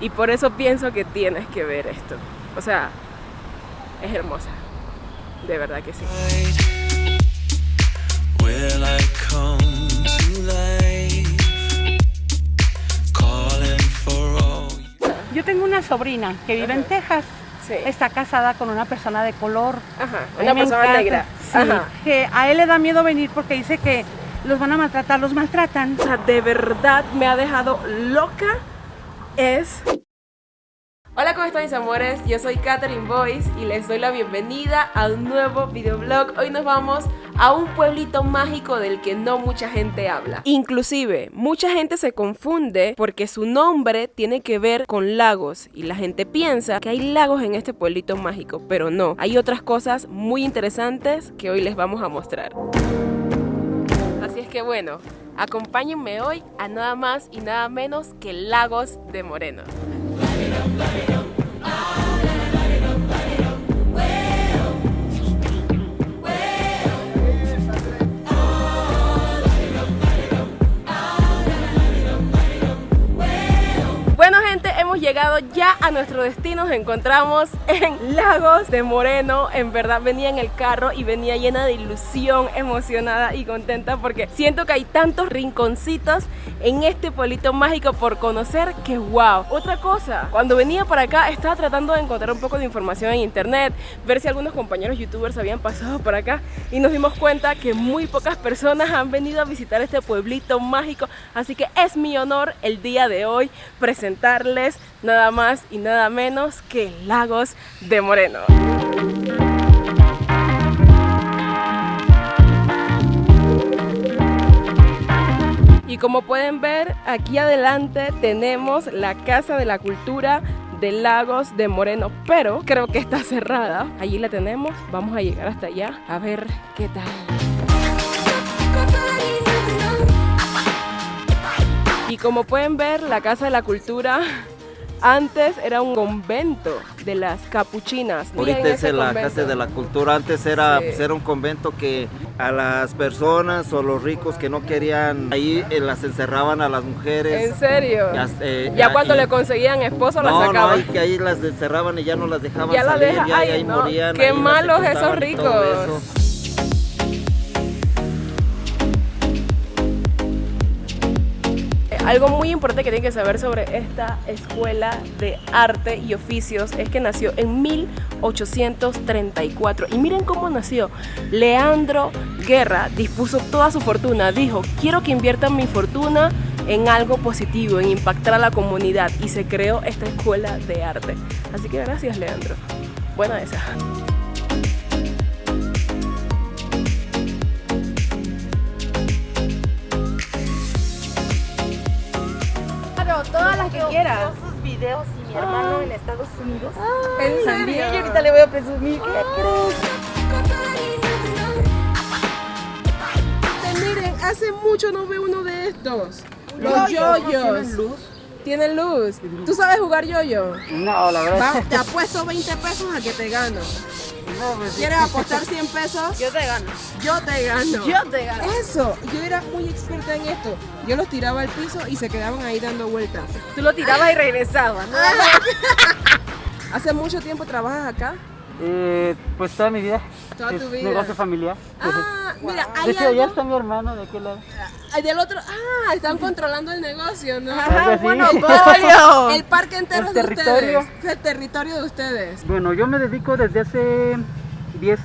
Y por eso pienso que tienes que ver esto. O sea, es hermosa. De verdad que sí. Yo tengo una sobrina que vive en Texas. Sí. Está casada con una persona de color. Ajá, una me persona encanta. negra. Sí, Ajá. que a él le da miedo venir porque dice que los van a maltratar, los maltratan. O sea, de verdad me ha dejado loca es... Hola, ¿cómo están mis amores? Yo soy Catherine Boyce y les doy la bienvenida a un nuevo videoblog. Hoy nos vamos a un pueblito mágico del que no mucha gente habla. Inclusive, mucha gente se confunde porque su nombre tiene que ver con lagos y la gente piensa que hay lagos en este pueblito mágico, pero no. Hay otras cosas muy interesantes que hoy les vamos a mostrar. Así es que bueno, acompáñenme hoy a nada más y nada menos que Lagos de Moreno. Ya a nuestro destino, nos encontramos en Lagos de Moreno, en verdad venía en el carro y venía llena de ilusión, emocionada y contenta porque siento que hay tantos rinconcitos en este pueblito mágico por conocer que wow. Otra cosa, cuando venía para acá estaba tratando de encontrar un poco de información en internet, ver si algunos compañeros youtubers habían pasado por acá y nos dimos cuenta que muy pocas personas han venido a visitar este pueblito mágico, así que es mi honor el día de hoy presentarles nada más y nada menos que Lagos de Moreno. Y como pueden ver, aquí adelante tenemos la Casa de la Cultura de Lagos de Moreno, pero creo que está cerrada. Allí la tenemos, vamos a llegar hasta allá a ver qué tal. Y como pueden ver, la Casa de la Cultura antes era un convento de las capuchinas. Ahorita es la convento- Casa de la Cultura. Antes era, Sí. pues, era un convento que a las personas o los ricos que no querían, ahí eh, las encerraban a las mujeres. ¿En serio? Ya, eh, Ya ya- cuando y- le conseguían esposo la No, no, sacaban. y que ahí las encerraban y ya no las dejaban Ya la salir, deja- ya, ay, ahí no, morían. qué ahí las malos esos ricos. Algo muy importante que tienen que saber sobre esta escuela de arte y oficios es que nació en 1834. Y miren cómo nació. Leandro Guerra dispuso toda su fortuna. Dijo, quiero que inviertan mi fortuna en algo positivo, en impactar a la comunidad. Y se creó esta escuela de arte. Así que gracias, Leandro. Buena esa. Que quieras. sus videos y mi hermano en Estados Unidos. ¿En También, serio? y ahorita le voy a presumir. ¿Qué Miren, hace mucho no veo uno de estos. Los yoyos. ¿Tienen luz? Tienen luz. ¿Tú sabes jugar yoyo? No, la verdad. Va, te apuesto 20 pesos a que te gano. ¿Quieres apostar 100 pesos? Yo te gano. Yo te gano. Yo te gano. Eso, yo era muy experta en esto. Yo los tiraba al piso y se quedaban ahí dando vueltas. Tú lo tirabas y regresabas. ¿no? ¿Hace mucho tiempo trabajas acá? Eh, pues toda mi vida. Toda es tu vida. negocio familiar. Ah, mira, de hay allá está mi hermano de aquel lado. Ah, Del otro... Ah, están controlando el negocio, ¿no? Así. monopolio. El parque entero El es de territorio. ustedes. Es el territorio de ustedes. Bueno, yo me dedico desde hace 10,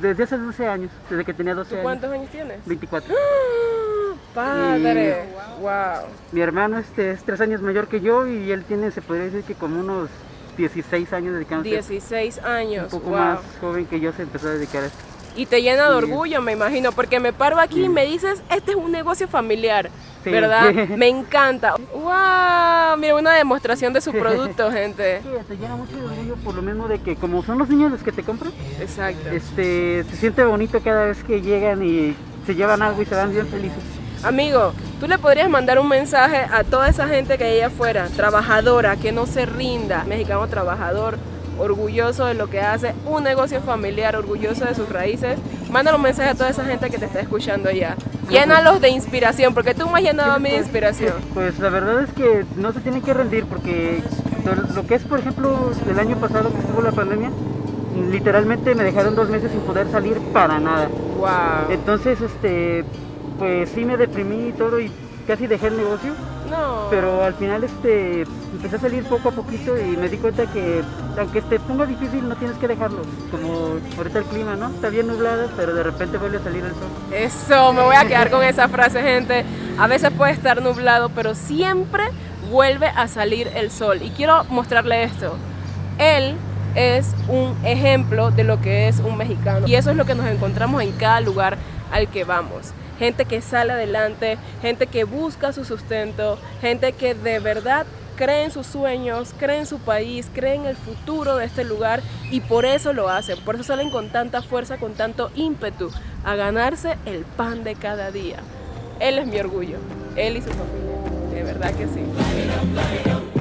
desde hace 12 años, desde que tenía 12 ¿Tú años. cuántos años tienes? 24. Padre, wow. Mi hermano este, es 3 años mayor que yo y él tiene, se podría decir que como unos 16 años dedicándose. 16 Un años, poco wow. más joven que yo se empezó a dedicar a esto. Y te llena de orgullo, me imagino, porque me paro aquí y me dices, este es un negocio familiar, Sí. ¿verdad? Me encanta. ¡Wow! Mira, una demostración de su producto, gente. Sí, te llena mucho de orgullo por lo mismo de que como son los niños los que te compran, Exacto. este, se siente bonito cada vez que llegan y se llevan algo y se van bien felices. Amigo, tú le podrías mandar un mensaje a toda esa gente que hay allá afuera, trabajadora, que no se rinda, mexicano trabajador, orgulloso de lo que hace, un negocio familiar, orgulloso de sus raíces. Mándale un mensaje a toda esa gente que te está escuchando allá. Llénalos de inspiración, porque tú me has llenado a mí de inspiración. Pues la verdad es que no se tienen que rendir porque lo que es por ejemplo el año pasado que estuvo la pandemia, literalmente me dejaron dos meses sin poder salir para nada. Wow. Entonces, este, pues sí me deprimí y todo y casi dejé el negocio, No. pero al final este, empecé a salir poco a poquito y me di cuenta que aunque te ponga difícil no tienes que dejarlo, como ahorita el clima, ¿no? Está bien nublado, pero de repente vuelve a salir el sol. Eso, me voy a quedar con esa frase, gente. A veces puede estar nublado, pero siempre vuelve a salir el sol. Y quiero mostrarle esto. Él es un ejemplo de lo que es un mexicano. Y eso es lo que nos encontramos en cada lugar al que vamos. Gente que sale adelante, gente que busca su sustento, gente que de verdad cree en sus sueños, cree en su país, cree en el futuro de este lugar y por eso lo hacen. Por eso salen con tanta fuerza, con tanto ímpetu a ganarse el pan de cada día. Él es mi orgullo, él y su familia, de verdad que sí.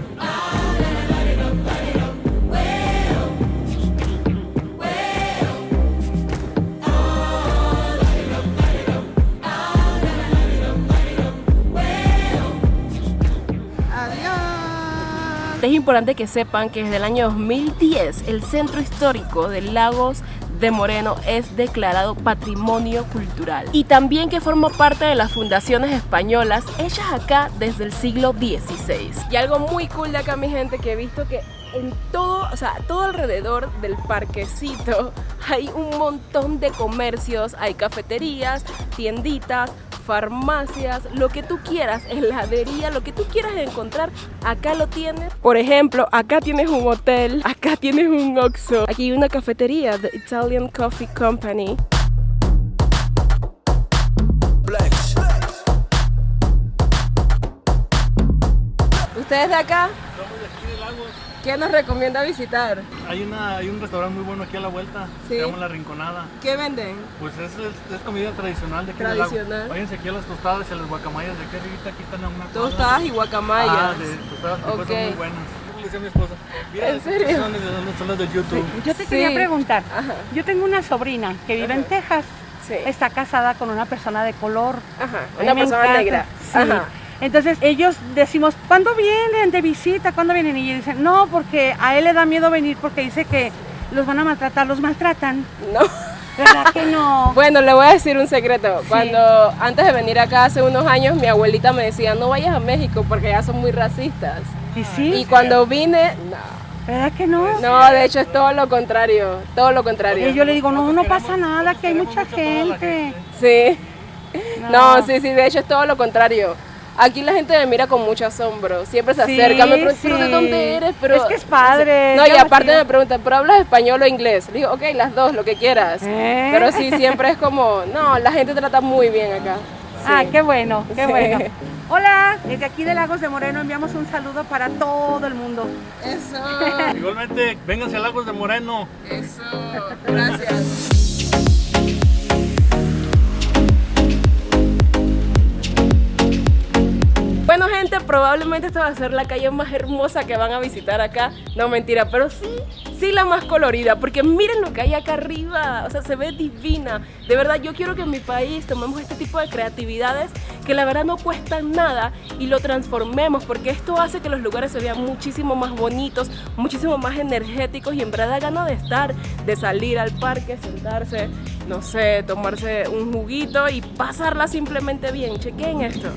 Es importante que sepan que desde el año 2010 el centro histórico de Lagos de Moreno es declarado patrimonio cultural y también que forma parte de las fundaciones españolas hechas acá desde el siglo XVI. Y algo muy cool de acá mi gente que he visto que en todo, o sea, todo alrededor del parquecito hay un montón de comercios, hay cafeterías, tienditas, farmacias, lo que tú quieras, heladería, lo que tú quieras encontrar, acá lo tienes. Por ejemplo, acá tienes un hotel, acá tienes un Oxxo, aquí hay una cafetería, The Italian Coffee Company. ¿Ustedes de acá? Estamos de aquí de Lagos. ¿Qué nos recomienda visitar? Hay, una, hay un restaurante muy bueno aquí a la vuelta. Sí. Se llama La Rinconada. ¿Qué venden? Pues es, es, es comida tradicional de aquí de Tradicional. Lagos. Váyanse aquí a las tostadas y a las guacamayas de aquí arribita. Aquí están a una cuadra. Tostadas y guacamayas. Ah, de tostadas que son muy buenas. ¿Cómo le decía a mi esposa? Mira, ¿En serio? Son, las de YouTube. Yo te Sí. quería preguntar, Ajá. yo tengo una sobrina que vive en Texas, Sí. está casada con una persona de color. Ajá, una persona encanta, negra. sí. Ajá. Entonces ellos decimos, ¿cuándo vienen de visita? ¿Cuándo vienen? Y ellos dicen, no, porque a él le da miedo venir porque dice que los van a maltratar, los maltratan. No. ¿Verdad que no? Bueno, le voy a decir un secreto. Cuando antes de venir acá hace unos años, mi abuelita me decía, no vayas a México porque ya son muy racistas. Y sí, Y cuando vine, no. ¿verdad que no? No, de hecho es todo lo contrario, todo lo contrario. Y yo le digo, no, no pasa nada, que hay mucha gente. Sí. No, sí, sí, de hecho es todo lo contrario. Aquí la gente me mira con mucho asombro, siempre se Sí, acerca, me preguntan, ¿pero de dónde eres? Pero, Es que es padre, No, y aparte me preguntan, ¿pero hablas español o inglés? Le digo, ok, las dos, lo que quieras. ¿Eh? Pero sí, siempre es como, no, la gente trata muy bien acá. Ah, qué bueno, qué Sí. bueno. Hola, desde aquí de Lagos de Moreno enviamos un saludo para todo el mundo. Eso, Igualmente, vénganse a Lagos de Moreno. eso, gracias. Probablemente esta va a ser la calle más hermosa que van a visitar acá. No mentira, pero sí, sí la más colorida, porque miren lo que hay acá arriba, o sea, se ve divina. De verdad, yo quiero que en mi país tomemos este tipo de creatividades que la verdad no cuestan nada y lo transformemos, porque esto hace que los lugares se vean muchísimo más bonitos, muchísimo más energéticos y en verdad da ganas de estar, de salir al parque, sentarse, no sé, tomarse un juguito y pasarla simplemente bien. Chequen esto.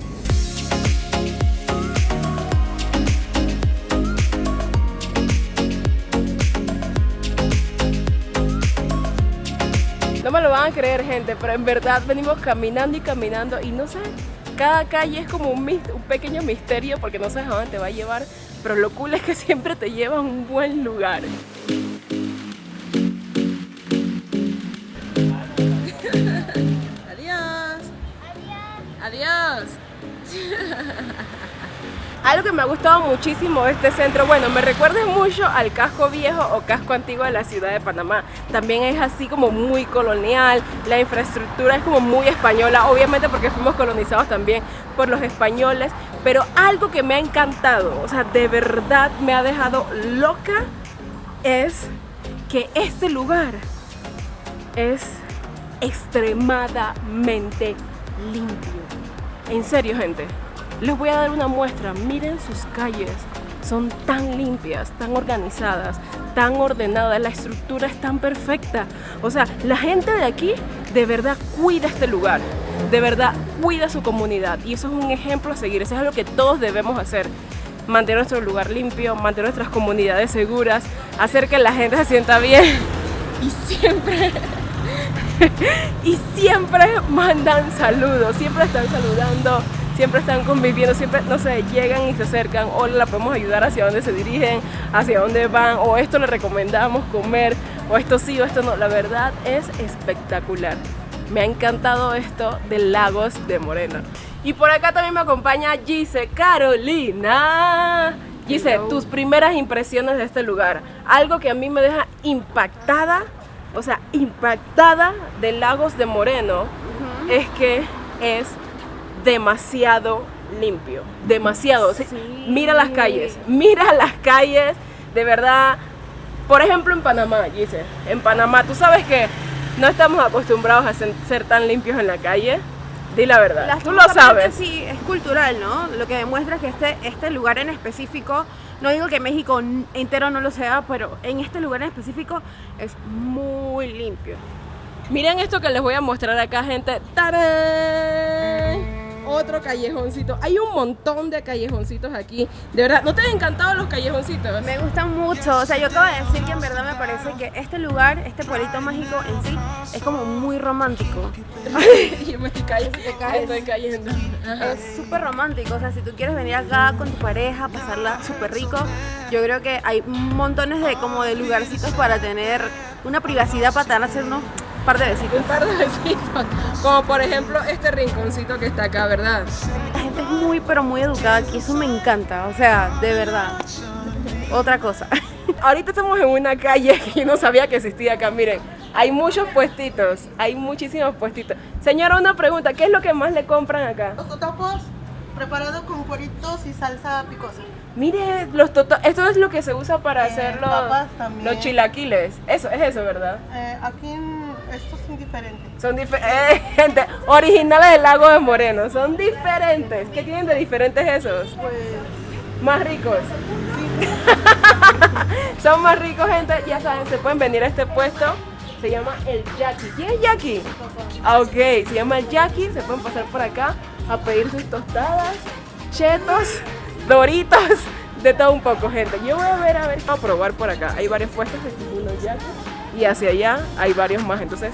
Me lo van a creer gente, pero en verdad venimos caminando y caminando y no sé, cada calle es como un, un pequeño misterio porque no sabes a dónde te va a llevar, pero lo cool es que siempre te lleva a un buen lugar. Adiós. Adiós. Algo que me ha gustado muchísimo de este centro, bueno, me recuerda mucho al casco viejo o casco antiguo de la ciudad de Panamá. También es así como muy colonial, la infraestructura es como muy española, obviamente porque fuimos colonizados también por los españoles, pero algo que me ha encantado, o sea, de verdad me ha dejado loca, es que este lugar es extremadamente limpio. En serio, gente. Les voy a dar una muestra. Miren sus calles. son tan limpias, tan organizadas, tan ordenadas, la estructura es tan perfecta. O sea, la gente de aquí de verdad cuida este lugar, de verdad cuida su comunidad y eso es un ejemplo a seguir, eso es algo que todos debemos hacer. Mantener nuestro lugar limpio, mantener nuestras comunidades seguras, hacer que la gente se sienta bien y siempre y siempre mandan saludos, siempre están saludando, siempre están conviviendo, siempre, no sé, llegan y se acercan, o la podemos ayudar hacia dónde se dirigen, hacia dónde van, o esto le recomendamos comer, o esto sí, o esto no. La verdad es espectacular. Me ha encantado esto de Lagos de Moreno. Y por acá también me acompaña Gise Carolina. Gise, tus primeras impresiones de este lugar. Algo que a mí me deja impactada, o sea, impactada de Lagos de Moreno, es que es demasiado limpio. Demasiado. Sí, Mira las calles, mira las calles, de verdad. Por ejemplo, en Panamá, Gise, en Panamá, tú sabes que no estamos acostumbrados a ser, tan limpios en la calle. Di la verdad, tú lo sabes. Sí, es cultural, ¿no? Lo que demuestra que este, este lugar en específico, no digo que México entero no lo sea, pero en este lugar en específico es muy limpio. Miren esto que les voy a mostrar acá, gente. ¡Tarán! Otro callejoncito. Hay un montón de callejoncitos aquí. De verdad, ¿no te han encantado los callejoncitos? Me gusta mucho, o sea, yo acabo de decir que en verdad me parece que este lugar, este pueblito mágico en sí, es como muy romántico. Yo me estoy cayendo. Estoy cayendo. Ajá. Es súper romántico, o sea, si tú quieres venir acá con tu pareja, pasarla súper rico, yo creo que hay montones de como de lugarcitos para tener una privacidad para hacer unos par de besitos. Un par de besitos. Como por ejemplo este rinconcito que está acá, ¿verdad? La gente es muy, pero muy educada aquí, eso me encanta, o sea, de verdad. Otra cosa. Ahorita estamos en una calle que yo no sabía que existía acá. Miren, hay muchos puestitos. Hay muchísimos puestitos. Señora, una pregunta. ¿Qué es lo que más le compran acá? Los totopos preparados con cueritos y salsa picosa. Mire, los toto- esto es lo que se usa para Eh, hacer los, los chilaquiles. Eso, es eso, ¿verdad? Eh, aquí en- estos son diferentes. Son diferentes, gente, originales del lago de Moreno, son diferentes. ¿Qué tienen de diferentes esos? Pues Más ricos. son más ricos, gente, ya saben, se pueden venir a este puesto. Se llama el Jackie. ¿Quién es Jackie? Ah, ok, se llama el Jackie, se pueden pasar por acá a pedir sus tostadas, chetos, doritos, de todo un poco, gente. Yo voy a ver, a ver, a probar por acá. Hay varios puestos, este es uno Jackie, y hacia allá hay varios más. Entonces,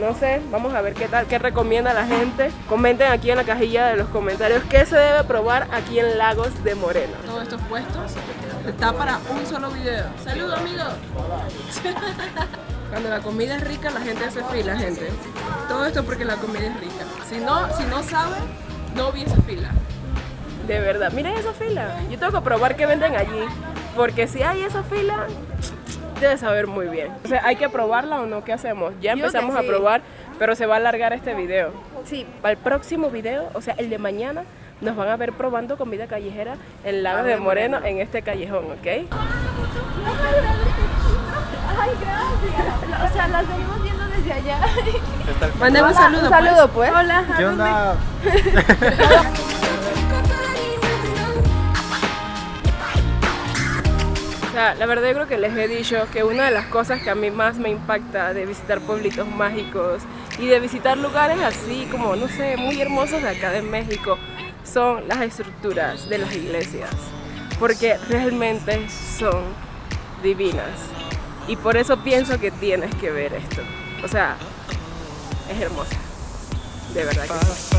no sé, vamos a ver qué tal, qué recomienda la gente. Comenten aquí en la cajilla de los comentarios qué se debe probar aquí en Lagos de Moreno. Todos estos puestos está para un solo video. Saludos, amigos. Cuando la comida es rica, la gente hace fila, gente. Todo esto porque la comida es rica. Si no, si no sabe, no hubiese fila. De verdad, miren esa fila. Yo tengo que probar qué venden allí. Porque si hay esa fila, debe saber muy bien. O sea, hay que probarla o no, ¿qué hacemos? Ya empezamos a probar, pero se va a alargar este video. Sí, Para el próximo video, o sea, el de mañana, nos van a ver probando comida callejera en Lagos de Moreno, en este callejón, ¿ok? o sea, las venimos viendo desde allá. Manden un saludo. Un pues. saludo, pues. Hola. ¿Qué onda? sea, la verdad yo creo que les he dicho que una de las cosas que a mí más me impacta de visitar pueblitos mágicos y de visitar lugares así como, no sé, muy hermosos de acá de México son las estructuras de las iglesias. Porque realmente son divinas. Y por eso pienso que tienes que ver esto. O sea, es hermosa. De verdad que sí.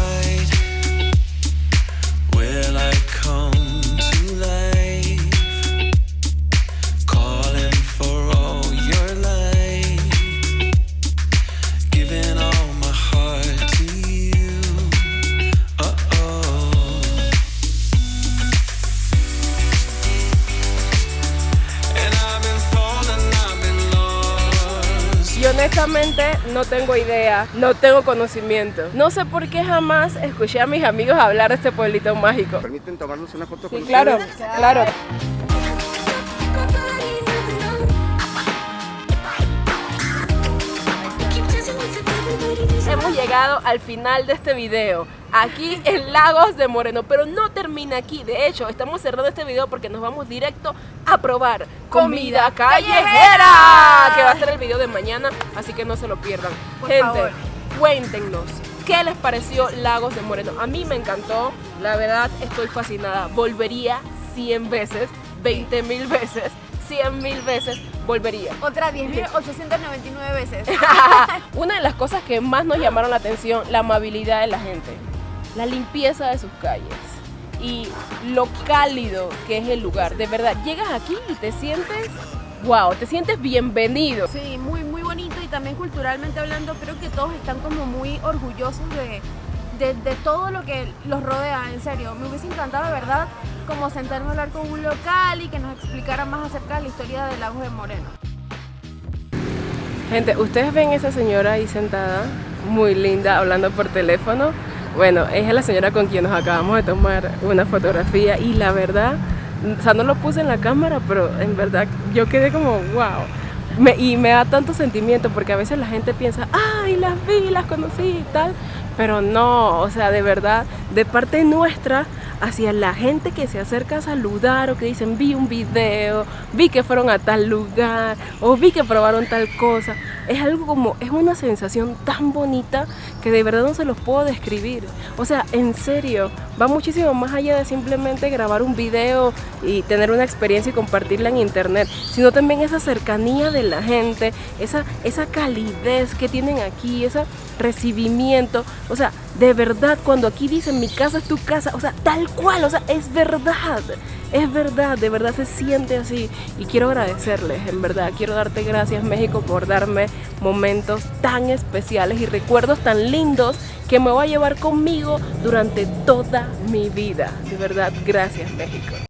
No tengo idea, no tengo conocimiento. No sé por qué jamás escuché a mis amigos hablar de este pueblito mágico. ¿Permiten tomarnos una foto Sí, con claro, ustedes? claro. Llegado al final de este video. Aquí en Lagos de Moreno, pero no termina aquí. De hecho, estamos cerrando este video porque nos vamos directo a probar comida callejera, que va a ser el video de mañana, así que no se lo pierdan. Por Gente, favor. cuéntenos. ¿Qué les pareció Lagos de Moreno? A mí me encantó, la verdad estoy fascinada. Volvería 100 veces, 20 mil veces, 100 mil veces, volvería. Otra 10.899 veces. Una de las cosas que más nos llamaron la atención, la amabilidad de la gente, la limpieza de sus calles y lo cálido que es el lugar. De verdad, llegas aquí y te sientes, wow, te sientes bienvenido. Sí, muy, muy bonito y también culturalmente hablando, creo que todos están como muy orgullosos de, de, de todo lo que los rodea, en serio. Me hubiese encantado, de verdad, como sentarme a hablar con un local y que nos explicara más acerca de la historia de Lagos de Moreno. Gente, ustedes ven esa señora ahí sentada, muy linda, hablando por teléfono. Bueno, es la señora con quien nos acabamos de tomar una fotografía y la verdad, o sea, no lo puse en la cámara, pero en verdad yo quedé como, wow. Y me da tanto sentimiento porque a veces la gente piensa, ay, las vi, las conocí y tal, pero no, o sea, de verdad, de parte nuestra, hacia la gente que se acerca a saludar o que dicen, vi un video, vi que fueron a tal lugar o vi que probaron tal cosa, es algo como, es una sensación tan bonita que de verdad no se los puedo describir. O sea, en serio, va muchísimo más allá de simplemente grabar un video y tener una experiencia y compartirla en internet, sino también esa cercanía de la gente, esa, esa calidez que tienen aquí, ese recibimiento. O sea, de verdad, cuando aquí dicen mi casa es tu casa, o sea, tal cual, o sea, es verdad. Es verdad, de verdad se siente así y quiero agradecerles, en verdad, quiero darte gracias México por darme momentos tan especiales y recuerdos tan lindos que me voy a llevar conmigo durante toda mi vida. De verdad, gracias México.